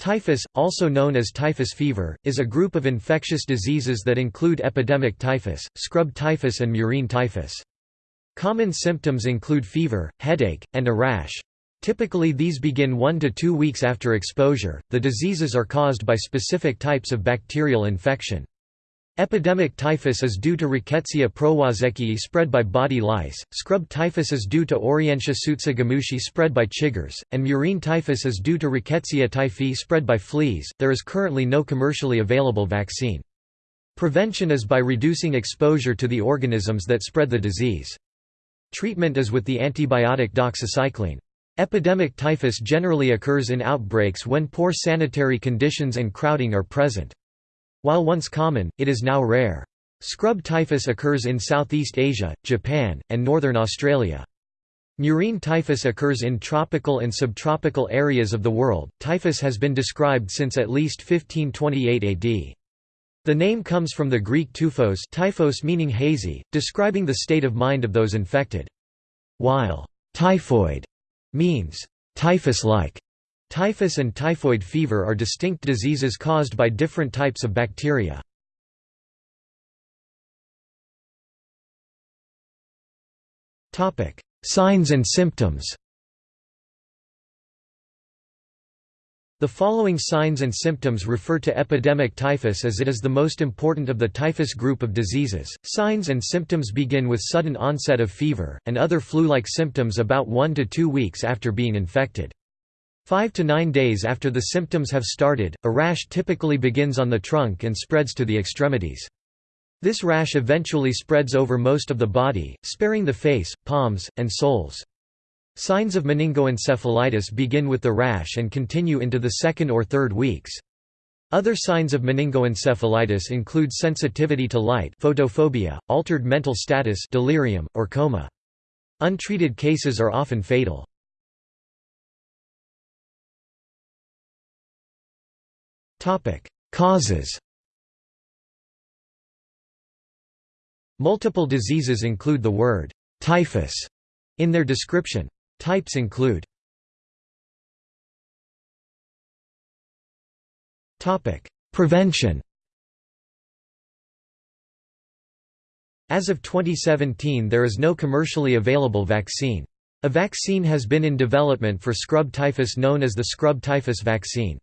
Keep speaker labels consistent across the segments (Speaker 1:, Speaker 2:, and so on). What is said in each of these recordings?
Speaker 1: Typhus, also known as typhus fever, is a group of infectious diseases that include epidemic typhus, scrub typhus and murine typhus. Common symptoms include fever, headache, and a rash. Typically these begin one to two weeks after exposure. The diseases are caused by specific types of bacterial infection. Epidemic typhus is due to Rickettsia prowazekii spread by body lice, scrub typhus is due to Orientia tsutsugamushi spread by chiggers, and murine typhus is due to Rickettsia typhi spread by fleas. There is currently no commercially available vaccine. Prevention is by reducing exposure to the organisms that spread the disease. Treatment is with the antibiotic doxycycline. Epidemic typhus generally occurs in outbreaks when poor sanitary conditions and crowding are present. While once common, it is now rare. Scrub typhus occurs in Southeast Asia, Japan, and northern Australia. Murine typhus occurs in tropical and subtropical areas of the world. Typhus has been described since at least 1528 AD. The name comes from the Greek typhos, typhos meaning hazy, describing the state of mind of those infected. While typhoid means typhus-like, Typhus and typhoid fever are distinct diseases caused by different types of bacteria. Signs and symptoms The following signs and symptoms refer to epidemic typhus as it is the most important of the typhus group of diseases. Signs and symptoms begin with sudden onset of fever, and other flu-like symptoms about 1 to 2 weeks after being infected. Five to nine days after the symptoms have started, a rash typically begins on the trunk and spreads to the extremities. This rash eventually spreads over most of the body, sparing the face, palms, and soles. Signs of meningoencephalitis begin with the rash and continue into the second or third weeks. Other signs of meningoencephalitis include sensitivity to light photophobia, altered mental status delirium, or coma. Untreated cases are often fatal. Topic: Causes. Multiple diseases include the word typhus in their description. Types include Topic: Prevention. As of 2017 there is no commercially available vaccine. A vaccine has been in development for scrub typhus known as the scrub typhus vaccine.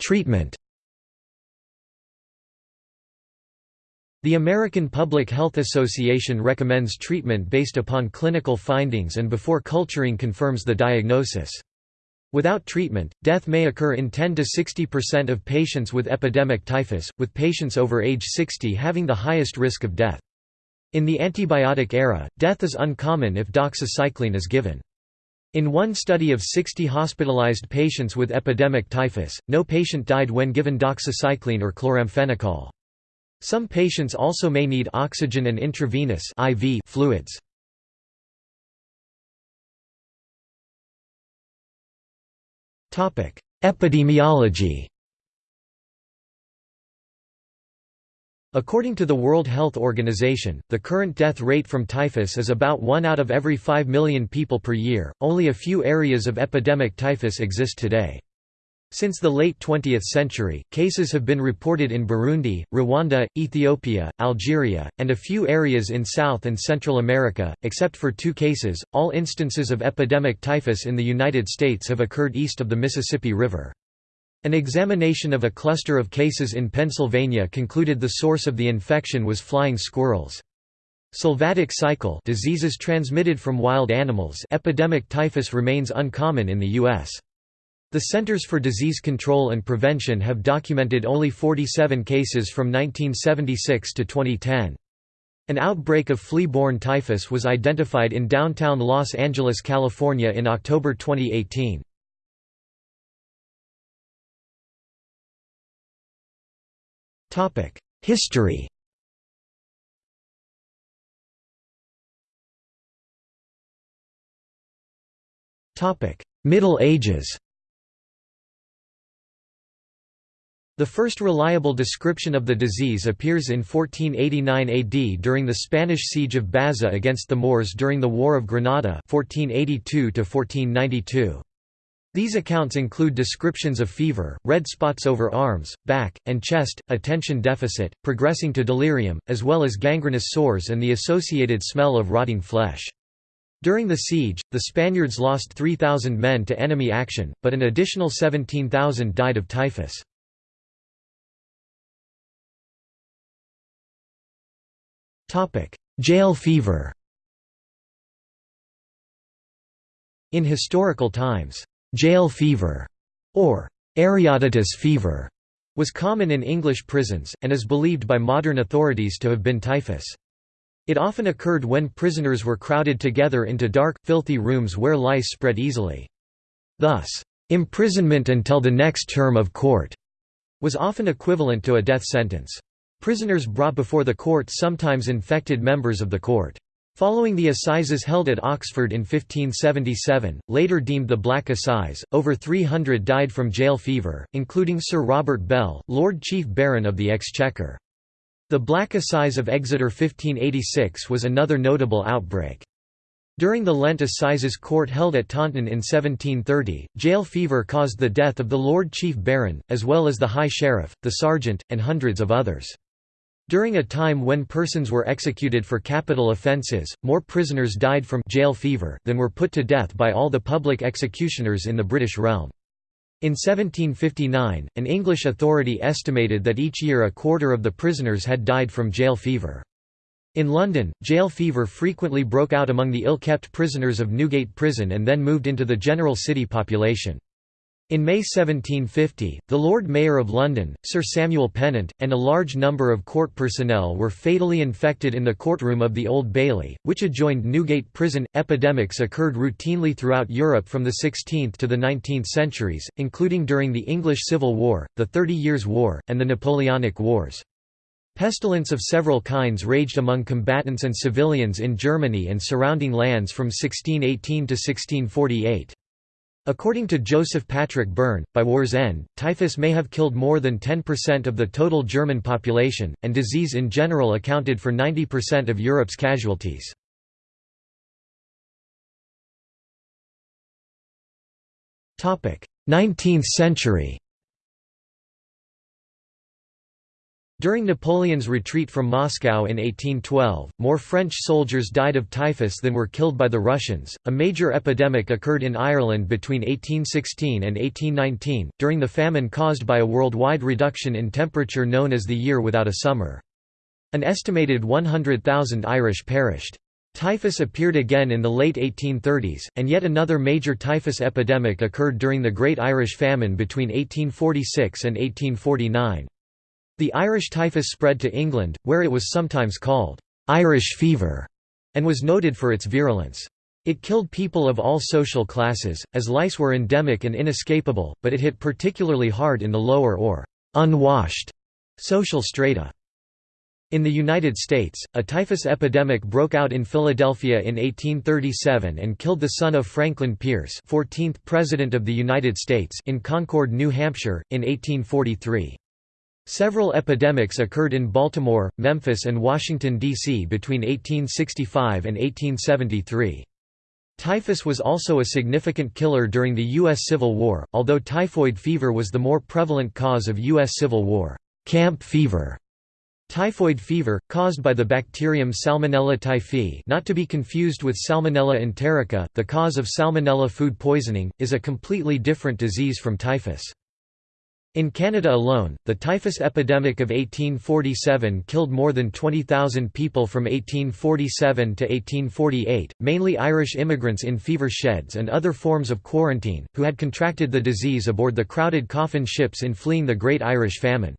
Speaker 1: Treatment The American Public Health Association recommends treatment based upon clinical findings and before culturing confirms the diagnosis. Without treatment, death may occur in 10 to 60% of patients with epidemic typhus, with patients over age 60 having the highest risk of death. In the antibiotic era, death is uncommon if doxycycline is given. In one study of 60 hospitalized patients with epidemic typhus, no patient died when given doxycycline or chloramphenicol. Some patients also may need oxygen and intravenous IV fluids. Epidemiology According to the World Health Organization, the current death rate from typhus is about 1 out of every 5 million people per year. Only a few areas of epidemic typhus exist today. Since the late 20th century, cases have been reported in Burundi, Rwanda, Ethiopia, Algeria, and a few areas in South and Central America. Except for two cases, all instances of epidemic typhus in the United States have occurred east of the Mississippi River. An examination of a cluster of cases in Pennsylvania concluded the source of the infection was flying squirrels. Sylvatic cycle diseases transmitted from wild animals epidemic typhus remains uncommon in the U.S. The Centers for Disease Control and Prevention have documented only 47 cases from 1976 to 2010. An outbreak of flea-borne typhus was identified in downtown Los Angeles, California in October 2018. History. Middle Ages. The first reliable description of the disease appears in 1489 AD during the Spanish siege of Baza against the Moors during the War of Granada 1482 -1492. These accounts include descriptions of fever, red spots over arms, back, and chest, attention deficit, progressing to delirium, as well as gangrenous sores and the associated smell of rotting flesh. During the siege, the Spaniards lost 3,000 men to enemy action, but an additional 17,000 died of typhus. Jail fever In historical times, Jail fever, or Aryotitus fever, was common in English prisons, and is believed by modern authorities to have been typhus. It often occurred when prisoners were crowded together into dark, filthy rooms where lice spread easily. Thus, imprisonment until the next term of court was often equivalent to a death sentence. Prisoners brought before the court sometimes infected members of the court. Following the assizes held at Oxford in 1577, later deemed the Black Assize, over 300 died from jail fever, including Sir Robert Bell, Lord Chief Baron of the Exchequer. The Black Assize of Exeter 1586 was another notable outbreak. During the Lent Assizes Court held at Taunton in 1730, jail fever caused the death of the Lord Chief Baron, as well as the High Sheriff, the Sergeant, and hundreds of others. During a time when persons were executed for capital offences, more prisoners died from jail fever than were put to death by all the public executioners in the British realm. In 1759, an English authority estimated that each year a quarter of the prisoners had died from jail fever. In London, jail fever frequently broke out among the ill-kept prisoners of Newgate Prison and then moved into the general city population. In May 1750, the Lord Mayor of London, Sir Samuel Pennant, and a large number of court personnel were fatally infected in the courtroom of the Old Bailey, which adjoined Newgate Prison. Epidemics occurred routinely throughout Europe from the 16th to the 19th centuries, including during the English Civil War, the Thirty Years' War, and the Napoleonic Wars. Pestilence of several kinds raged among combatants and civilians in Germany and surrounding lands from 1618 to 1648. According to Joseph Patrick Byrne, by war's end, typhus may have killed more than 10% of the total German population, and disease in general accounted for 90% of Europe's casualties. Topic: Nineteenth century During Napoleon's retreat from Moscow in 1812, more French soldiers died of typhus than were killed by the Russians. A major epidemic occurred in Ireland between 1816 and 1819, during the famine caused by a worldwide reduction in temperature known as the Year Without a Summer. An estimated 100,000 Irish perished. Typhus appeared again in the late 1830s, and yet another major typhus epidemic occurred during the Great Irish Famine between 1846 and 1849. The Irish typhus spread to England, where it was sometimes called Irish fever, and was noted for its virulence. It killed people of all social classes, as lice were endemic and inescapable, but it hit particularly hard in the lower or unwashed social strata. In the United States, a typhus epidemic broke out in Philadelphia in 1837 and killed the son of Franklin Pierce 14th President of the United States in Concord, New Hampshire, in 1843. Several epidemics occurred in Baltimore, Memphis and Washington, D.C. between 1865 and 1873. Typhus was also a significant killer during the U.S. Civil War, although typhoid fever was the more prevalent cause of U.S. Civil War. Camp fever Typhoid fever, caused by the bacterium Salmonella typhi not to be confused with Salmonella enterica, the cause of Salmonella food poisoning, is a completely different disease from typhus. In Canada alone, the typhus epidemic of 1847 killed more than 20,000 people from 1847 to 1848, mainly Irish immigrants in fever sheds and other forms of quarantine, who had contracted the disease aboard the crowded coffin ships in fleeing the Great Irish Famine.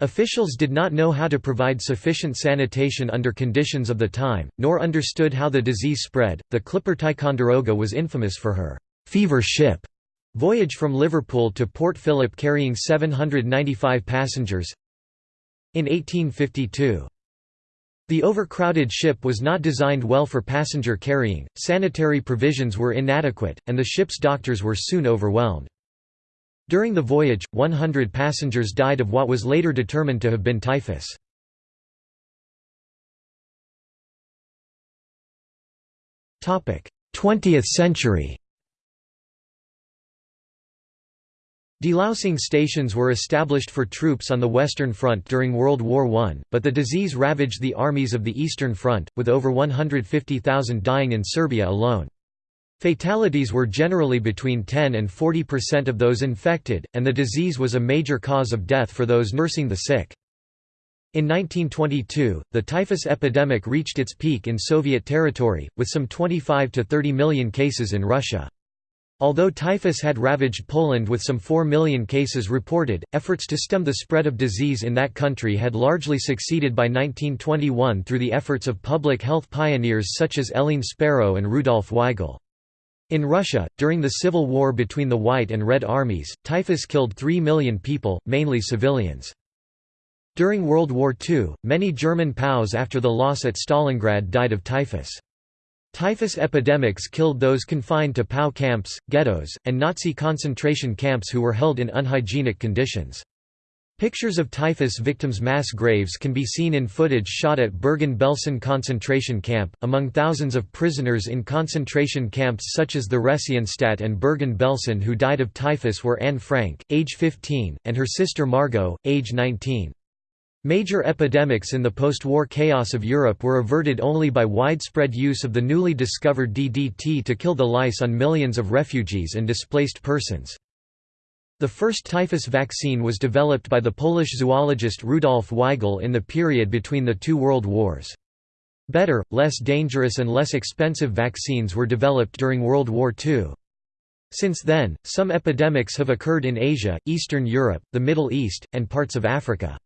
Speaker 1: Officials did not know how to provide sufficient sanitation under conditions of the time, nor understood how the disease spread. The Clipper Ticonderoga was infamous for her fever ship Voyage from Liverpool to Port Phillip carrying 795 passengers In 1852. The overcrowded ship was not designed well for passenger carrying, sanitary provisions were inadequate, and the ship's doctors were soon overwhelmed. During the voyage, 100 passengers died of what was later determined to have been typhus. Topic: 20th century. Delousing stations were established for troops on the Western Front during World War I, but the disease ravaged the armies of the Eastern Front, with over 150,000 dying in Serbia alone. Fatalities were generally between 10 and 40 percent of those infected, and the disease was a major cause of death for those nursing the sick. In 1922, the typhus epidemic reached its peak in Soviet territory, with some 25 to 30 million cases in Russia. Although typhus had ravaged Poland with some 4 million cases reported, efforts to stem the spread of disease in that country had largely succeeded by 1921 through the efforts of public health pioneers such as Eline Sparrow and Rudolf Weigl. In Russia, during the civil war between the White and Red armies, typhus killed 3 million people, mainly civilians. During World War II, many German POWs after the loss at Stalingrad died of typhus. Typhus epidemics killed those confined to POW camps, ghettos, and Nazi concentration camps who were held in unhygienic conditions. Pictures of typhus victims' mass graves can be seen in footage shot at Bergen-Belsen concentration camp. Among thousands of prisoners in concentration camps such as the Theresienstadt and Bergen-Belsen who died of typhus were Anne Frank, age 15, and her sister Margot, age 19. Major epidemics in the post-war chaos of Europe were averted only by widespread use of the newly discovered DDT to kill the lice on millions of refugees and displaced persons. The first typhus vaccine was developed by the Polish zoologist Rudolf Weigl in the period between the two world wars. Better, less dangerous and less expensive vaccines were developed during World War II. Since then, some epidemics have occurred in Asia, Eastern Europe, the Middle East, and parts of Africa.